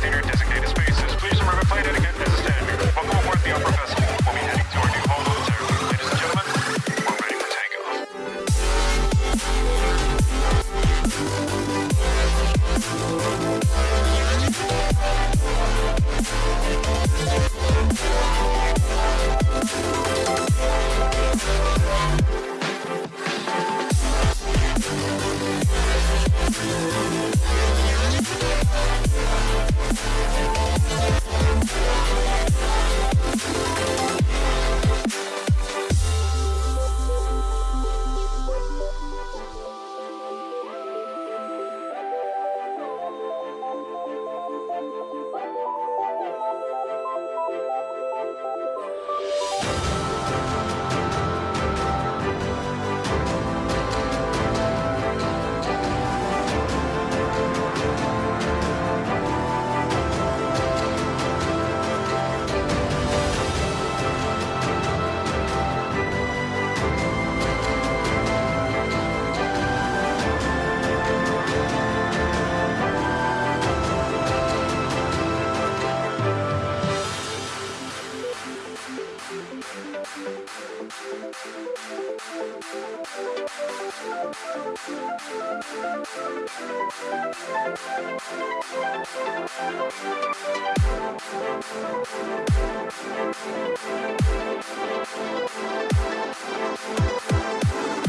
Cleaner We'll be right back.